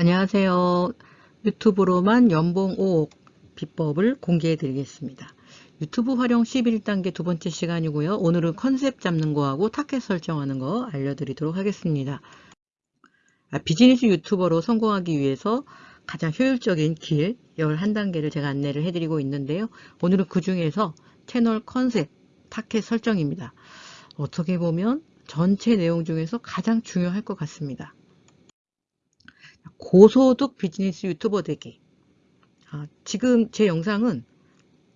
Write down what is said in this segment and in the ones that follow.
안녕하세요. 유튜브로만 연봉 5억 비법을 공개해 드리겠습니다. 유튜브 활용 11단계 두 번째 시간이고요. 오늘은 컨셉 잡는 거하고 타겟 설정하는 거 알려드리도록 하겠습니다. 아, 비즈니스 유튜버로 성공하기 위해서 가장 효율적인 길 11단계를 제가 안내를 해드리고 있는데요. 오늘은 그 중에서 채널 컨셉, 타겟 설정입니다. 어떻게 보면 전체 내용 중에서 가장 중요할 것 같습니다. 고소득 비즈니스 유튜버 되기. 아, 지금 제 영상은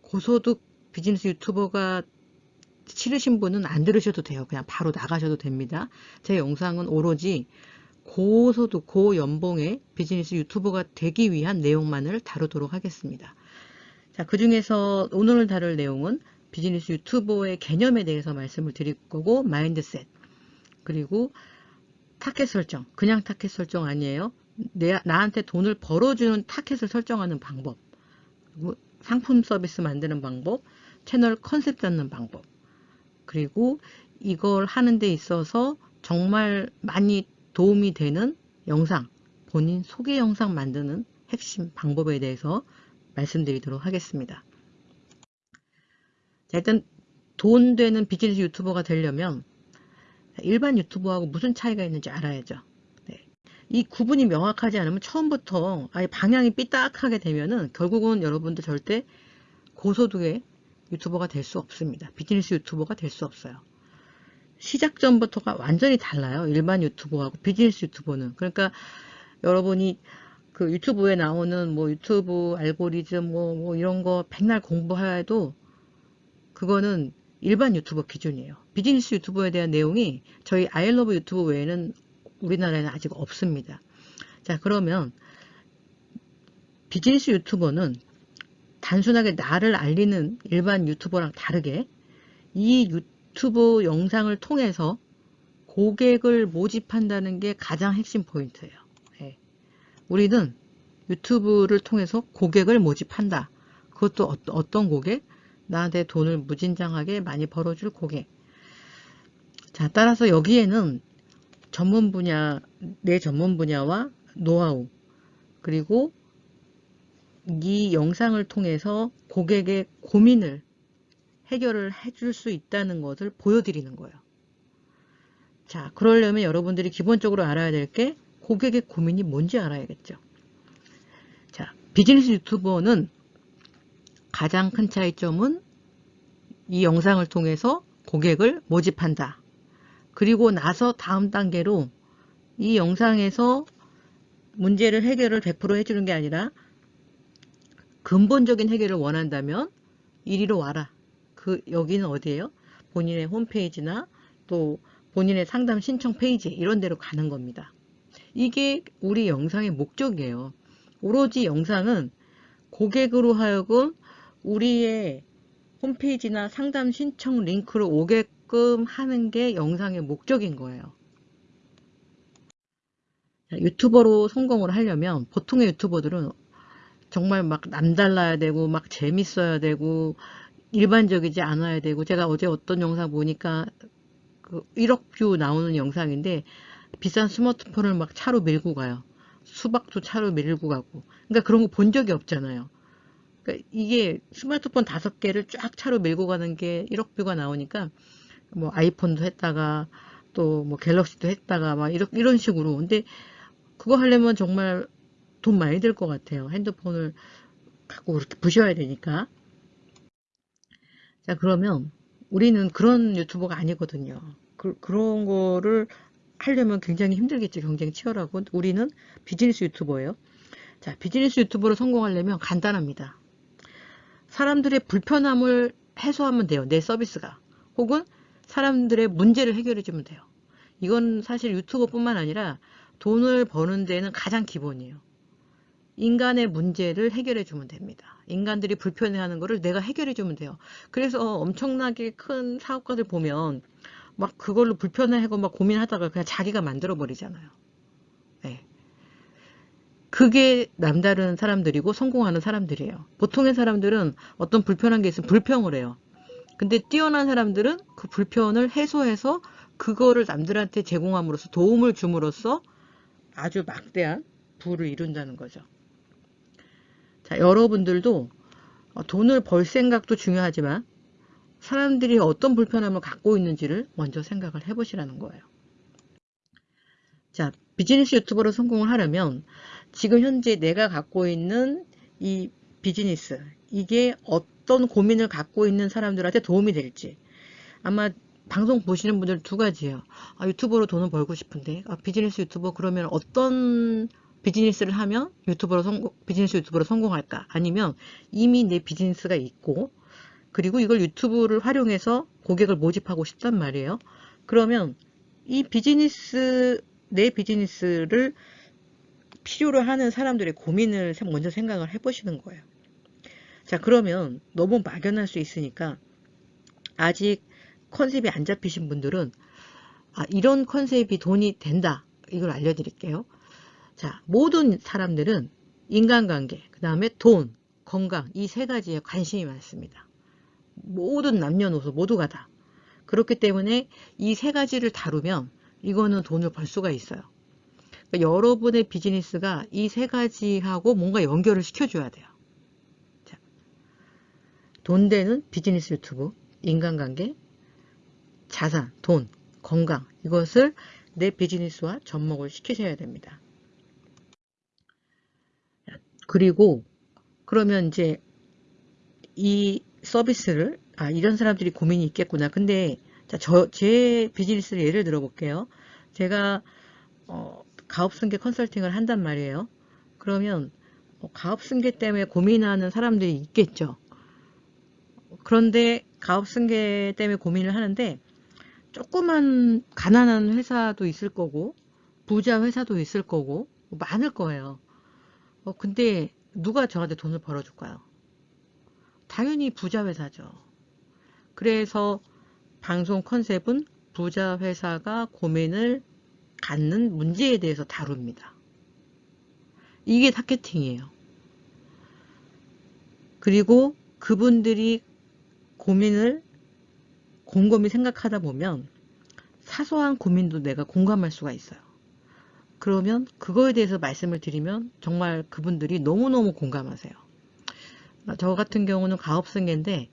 고소득 비즈니스 유튜버가 싫으신 분은 안 들으셔도 돼요. 그냥 바로 나가셔도 됩니다. 제 영상은 오로지 고소득, 고연봉의 비즈니스 유튜버가 되기 위한 내용만을 다루도록 하겠습니다. 자, 그 중에서 오늘 다룰 내용은 비즈니스 유튜버의 개념에 대해서 말씀을 드릴 거고, mindset, 그리고 타켓 설정, 그냥 타켓 설정 아니에요. 내, 나한테 돈을 벌어주는 타켓을 설정하는 방법, 상품 서비스 만드는 방법, 채널 컨셉 잡는 방법, 그리고 이걸 하는 데 있어서 정말 많이 도움이 되는 영상, 본인 소개 영상 만드는 핵심 방법에 대해서 말씀드리도록 하겠습니다. 자, 일단 돈 되는 비즈니스 유튜버가 되려면 일반 유튜버하고 무슨 차이가 있는지 알아야죠. 네. 이 구분이 명확하지 않으면 처음부터 아예 방향이 삐딱하게 되면은 결국은 여러분들 절대 고소득의 유튜버가 될 수 없습니다. 비즈니스 유튜버가 될 수 없어요. 시작 전부터가 완전히 달라요. 일반 유튜버하고 비즈니스 유튜버는. 그러니까 여러분이 그 유튜브에 나오는 뭐 유튜브 알고리즘 뭐, 뭐 이런 거 백날 공부해도 그거는 일반 유튜버 기준이에요. 비즈니스 유튜버에 대한 내용이 저희 아이러브 유튜브 외에는 우리나라에는 아직 없습니다. 자 그러면 비즈니스 유튜버는 단순하게 나를 알리는 일반 유튜버랑 다르게 이 유튜브 영상을 통해서 고객을 모집한다는 게 가장 핵심 포인트예요. 네. 우리는 유튜브를 통해서 고객을 모집한다. 그것도 어떤 고객? 나한테 돈을 무진장하게 많이 벌어줄 고객. 자, 따라서 여기에는 전문 분야, 내 전문 분야와 노하우, 그리고 이 영상을 통해서 고객의 고민을 해결을 해줄 수 있다는 것을 보여드리는 거예요. 자, 그러려면 여러분들이 기본적으로 알아야 될 게 고객의 고민이 뭔지 알아야겠죠. 자, 비즈니스 유튜버는 가장 큰 차이점은 이 영상을 통해서 고객을 모집한다. 그리고 나서 다음 단계로 이 영상에서 문제를 해결을 100% 해주는 게 아니라 근본적인 해결을 원한다면 이리로 와라. 그 여기는 어디예요? 본인의 홈페이지나 또 본인의 상담 신청 페이지 이런 데로 가는 겁니다. 이게 우리 영상의 목적이에요. 오로지 영상은 고객으로 하여금 우리의 홈페이지나 상담 신청 링크로 오게 끔 하는 게 영상의 목적인 거예요. 유튜버로 성공을 하려면 보통의 유튜버들은 정말 막 남달라야 되고 막 재밌어야 되고 일반적이지 않아야 되고 제가 어제 어떤 영상 보니까 그 1억 뷰 나오는 영상인데 비싼 스마트폰을 막 차로 밀고 가요. 수박도 차로 밀고 가고 그러니까 그런 거 본 적이 없잖아요. 그러니까 이게 스마트폰 다섯 개를 쫙 차로 밀고 가는 게 1억 뷰가 나오니까 뭐 아이폰도 했다가 또 뭐 갤럭시도 했다가 막 이런, 이런 식으로 근데 그거 하려면 정말 돈 많이 들 것 같아요. 핸드폰을 갖고 그렇게 부셔야 되니까 자 그러면 우리는 그런 유튜버가 아니거든요. 그, 그런 거를 하려면 굉장히 힘들겠죠. 경쟁이 치열하고 우리는 비즈니스 유튜버예요. 자 비즈니스 유튜버로 성공하려면 간단합니다. 사람들의 불편함을 해소하면 돼요. 내 서비스가. 혹은 사람들의 문제를 해결해 주면 돼요. 이건 사실 유튜버뿐만 아니라 돈을 버는 데는 가장 기본이에요. 인간의 문제를 해결해 주면 됩니다. 인간들이 불편해하는 거를 내가 해결해 주면 돼요. 그래서 엄청나게 큰 사업가들 보면 막 그걸로 불편해하고 막 고민하다가 그냥 자기가 만들어 버리잖아요. 네. 그게 남다른 사람들이고 성공하는 사람들이에요. 보통의 사람들은 어떤 불편한 게 있으면 불평을 해요. 근데 뛰어난 사람들은 그 불편을 해소해서 그거를 남들한테 제공함으로써 도움을 줌으로써 아주 막대한 부를 이룬다는 거죠. 자, 여러분들도 어, 돈을 벌 생각도 중요하지만 사람들이 어떤 불편함을 갖고 있는지를 먼저 생각을 해보시라는 거예요. 자, 비즈니스 유튜버로 성공을 하려면 지금 현재 내가 갖고 있는 이 비즈니스, 이게 어떤 고민을 갖고 있는 사람들한테 도움이 될지 아마 방송 보시는 분들 두 가지예요. 아, 유튜버로 돈을 벌고 싶은데 아, 비즈니스 유튜버 그러면 어떤 비즈니스를 하면 유튜버로 성공, 비즈니스 유튜버로 성공할까? 아니면 이미 내 비즈니스가 있고 그리고 이걸 유튜브를 활용해서 고객을 모집하고 싶단 말이에요. 그러면 이 비즈니스 내 비즈니스를 필요로 하는 사람들의 고민을 먼저 생각을 해보시는 거예요. 자 그러면 너무 막연할 수 있으니까 아직 컨셉이 안 잡히신 분들은 아, 이런 컨셉이 돈이 된다 이걸 알려드릴게요. 자 모든 사람들은 인간관계 그 다음에 돈 건강 이 세 가지에 관심이 많습니다. 모든 남녀노소 모두가 다 그렇기 때문에 이 세 가지를 다루면 이거는 돈을 벌 수가 있어요. 그러니까 여러분의 비즈니스가 이 세 가지하고 뭔가 연결을 시켜줘야 돼요. 자, 돈 되는 비즈니스 유튜브, 인간관계, 자산, 돈, 건강 이것을 내 비즈니스와 접목을 시키셔야 됩니다. 그리고 그러면 이제 이 서비스를 아 이런 사람들이 고민이 있겠구나. 근데 자, 저, 제 비즈니스를 예를 들어 볼게요. 제가 어, 가업승계 컨설팅을 한단 말이에요. 그러면 어, 가업승계 때문에 고민하는 사람들이 있겠죠. 그런데 가업승계 때문에 고민을 하는데 조그만 가난한 회사도 있을 거고 부자 회사도 있을 거고 많을 거예요. 어, 근데 누가 저한테 돈을 벌어줄까요? 당연히 부자 회사죠. 그래서 방송 컨셉은 부자 회사가 고민을 갖는 문제에 대해서 다룹니다. 이게 targeting이에요. 그리고 그분들이 고민을 곰곰이 생각하다 보면 사소한 고민도 내가 공감할 수가 있어요. 그러면 그거에 대해서 말씀을 드리면 정말 그분들이 너무너무 공감하세요. 저 같은 경우는 가업승계인데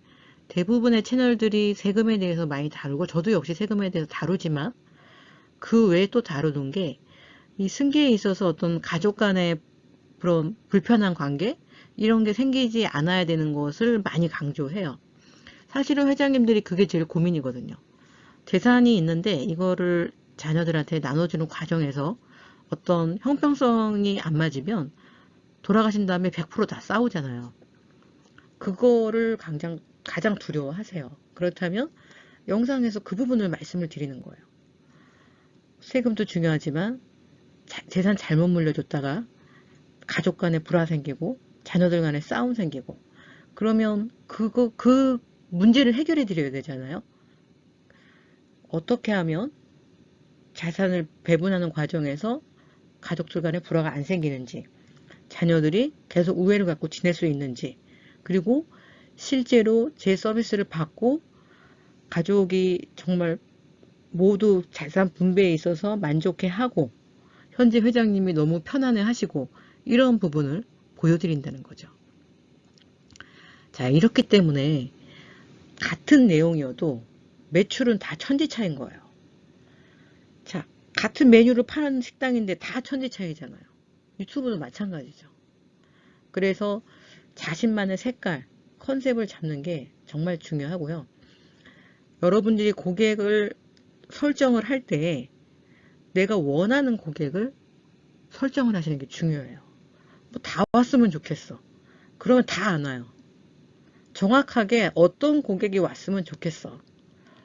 대부분의 채널들이 세금에 대해서 많이 다루고 저도 역시 세금에 대해서 다루지만 그 외에 또 다루는 게 이 승계에 있어서 어떤 가족 간의 그런 불편한 관계 이런 게 생기지 않아야 되는 것을 많이 강조해요. 사실은 회장님들이 그게 제일 고민이거든요. 재산이 있는데 이거를 자녀들한테 나눠주는 과정에서 어떤 형평성이 안 맞으면 돌아가신 다음에 100%다 싸우잖아요. 그거를 가장, 가장 두려워하세요. 그렇다면 영상에서 그 부분을 말씀을 드리는 거예요. 세금도 중요하지만 자, 재산 잘못 물려줬다가 가족 간에 불화 생기고 자녀들 간에 싸움 생기고 그러면 그거 그 문제를 해결해 드려야 되잖아요. 어떻게 하면 자산을 배분하는 과정에서 가족들 간에 불화가 안 생기는지 자녀들이 계속 우애를 갖고 지낼 수 있는지 그리고 실제로 제 서비스를 받고 가족이 정말 모두 재산 분배에 있어서 만족해 하고 현재 회장님이 너무 편안해 하시고 이런 부분을 보여드린다는 거죠. 자 이렇기 때문에 같은 내용이어도 매출은 다 천지 차인 거예요. 자 같은 메뉴를 파는 식당인데 다 천지 차이잖아요. 유튜브도 마찬가지죠. 그래서 자신만의 색깔, 컨셉을 잡는 게 정말 중요하고요. 여러분들이 고객을 설정을 할 때 내가 원하는 고객을 설정을 하시는 게 중요해요. 뭐 다 왔으면 좋겠어. 그러면 다 안 와요. 정확하게 어떤 고객이 왔으면 좋겠어.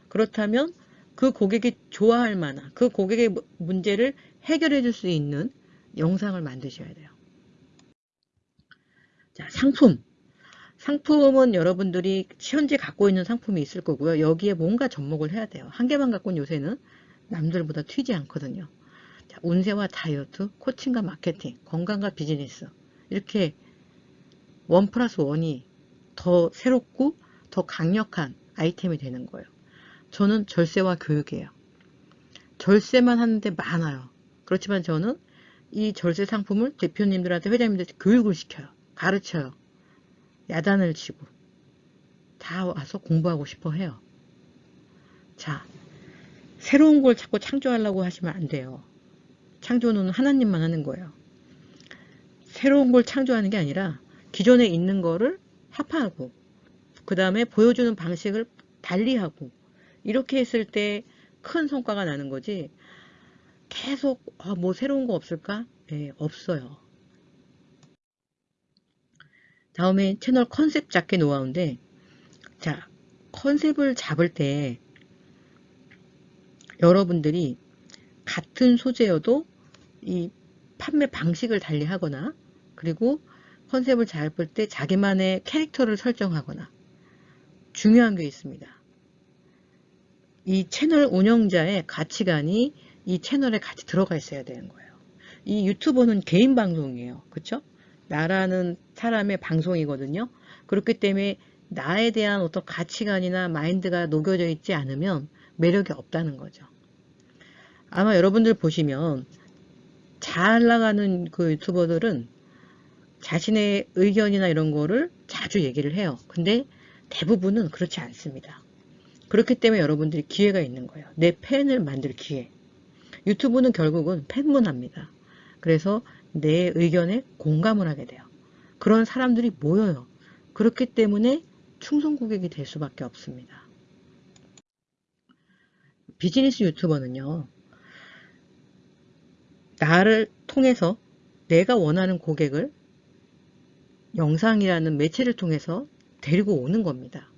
그렇다면 그 고객이 좋아할 만한 그 고객의 문제를 해결해 줄 수 있는 영상을 만드셔야 돼요. 자, 상품. 상품은 여러분들이 현재 갖고 있는 상품이 있을 거고요. 여기에 뭔가 접목을 해야 돼요. 한 개만 갖고는 요새는 남들보다 튀지 않거든요. 자, 운세와 다이어트, 코칭과 마케팅, 건강과 비즈니스 이렇게 원 플러스 원이 더 새롭고 더 강력한 아이템이 되는 거예요. 저는 절세와 교육이에요. 절세만 하는데 많아요. 그렇지만 저는 이 절세 상품을 대표님들한테 회장님들한테 교육을 시켜요. 가르쳐요. 야단을 치고 다 와서 공부하고 싶어 해요. 자, 새로운 걸 자꾸 창조하려고 하시면 안 돼요. 창조는 하나님만 하는 거예요. 새로운 걸 창조하는 게 아니라 기존에 있는 거를 합하고 그 다음에 보여주는 방식을 달리하고 이렇게 했을 때 큰 성과가 나는 거지 계속 아, 뭐 새로운 거 없을까? 네, 없어요. 다음에 채널 컨셉 잡기 노하우인데 자 컨셉을 잡을 때 여러분들이 같은 소재여도 이 판매 방식을 달리 하거나 그리고 컨셉을 잡을 때 자기만의 캐릭터를 설정하거나 중요한 게 있습니다. 이 채널 운영자의 가치관이 이 채널에 같이 들어가 있어야 되는 거예요. 이 유튜버는 개인 방송이에요. 그쵸? 나라는 사람의 방송이거든요. 그렇기 때문에 나에 대한 어떤 가치관이나 마인드가 녹여져 있지 않으면 매력이 없다는 거죠. 아마 여러분들 보시면 잘 나가는 그 유튜버들은 자신의 의견이나 이런 거를 자주 얘기를 해요. 근데 대부분은 그렇지 않습니다. 그렇기 때문에 여러분들이 기회가 있는 거예요. 내 팬을 만들 기회. 유튜브는 결국은 팬 문화입니다. 그래서 내 의견에 공감을 하게 돼요. 그런 사람들이 모여요. 그렇기 때문에 충성 고객이 될 수밖에 없습니다. 비즈니스 유튜버는요. 나를 통해서 내가 원하는 고객을 영상이라는 매체를 통해서 데리고 오는 겁니다.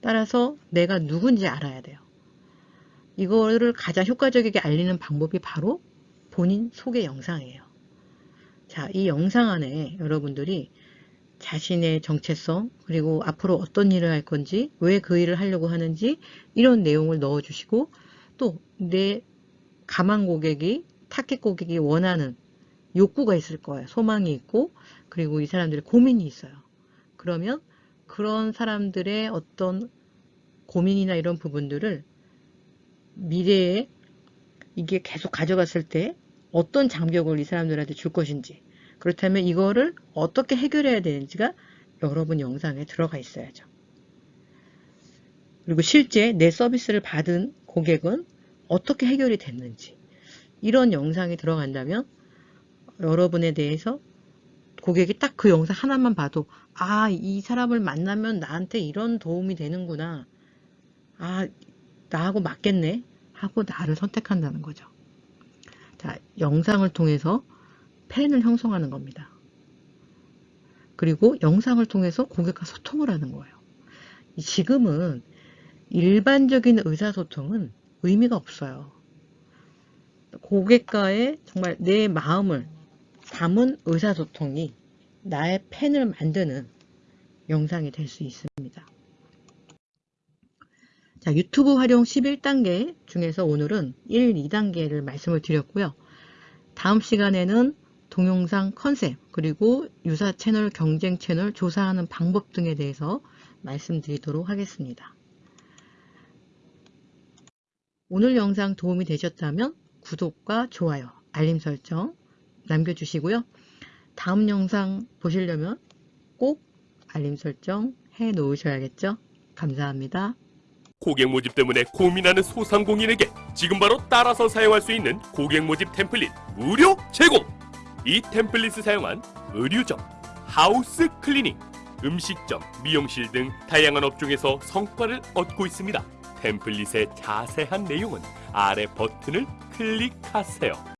따라서 내가 누군지 알아야 돼요. 이거를 가장 효과적이게 알리는 방법이 바로 본인 소개 영상이에요. 자, 이 영상 안에 여러분들이 자신의 정체성, 그리고 앞으로 어떤 일을 할 건지, 왜 그 일을 하려고 하는지, 이런 내용을 넣어주시고, 또 내 가망 고객이, 타겟 고객이 원하는 욕구가 있을 거예요. 소망이 있고, 그리고 이 사람들의 고민이 있어요. 그러면 그런 사람들의 어떤 고민이나 이런 부분들을 미래에 이게 계속 가져갔을 때 어떤 장벽을 이 사람들한테 줄 것인지 그렇다면 이거를 어떻게 해결해야 되는지가 여러분 영상에 들어가 있어야죠. 그리고 실제 내 서비스를 받은 고객은 어떻게 해결이 됐는지 이런 영상이 들어간다면 여러분에 대해서 고객이 딱 그 영상 하나만 봐도 아, 이 사람을 만나면 나한테 이런 도움이 되는구나. 아, 나하고 맞겠네. 하고 나를 선택한다는 거죠. 자, 영상을 통해서 팬을 형성하는 겁니다. 그리고 영상을 통해서 고객과 소통을 하는 거예요. 지금은 일반적인 의사소통은 의미가 없어요. 고객과의 정말 내 마음을 담은 의사소통이 나의 팬을 만드는 영상이 될 수 있습니다. 자, 유튜브 활용 11단계 중에서 오늘은 1, 2단계를 말씀을 드렸고요. 다음 시간에는 동영상 컨셉 그리고 유사 채널, 경쟁 채널 조사하는 방법 등에 대해서 말씀드리도록 하겠습니다. 오늘 영상 도움이 되셨다면 구독과 좋아요, 알림 설정 남겨주시고요. 다음 영상 보시려면 꼭 알림 설정 해 놓으셔야겠죠? 감사합니다. 고객 모집 때문에 고민하는 소상공인에게 지금 바로 따라서 사용할 수 있는 고객 모집 템플릿 무료 제공! 이 템플릿을 사용한 의류점, house cleaning, 음식점, 미용실 등 다양한 업종에서 성과를 얻고 있습니다. 템플릿의 자세한 내용은 아래 버튼을 클릭하세요.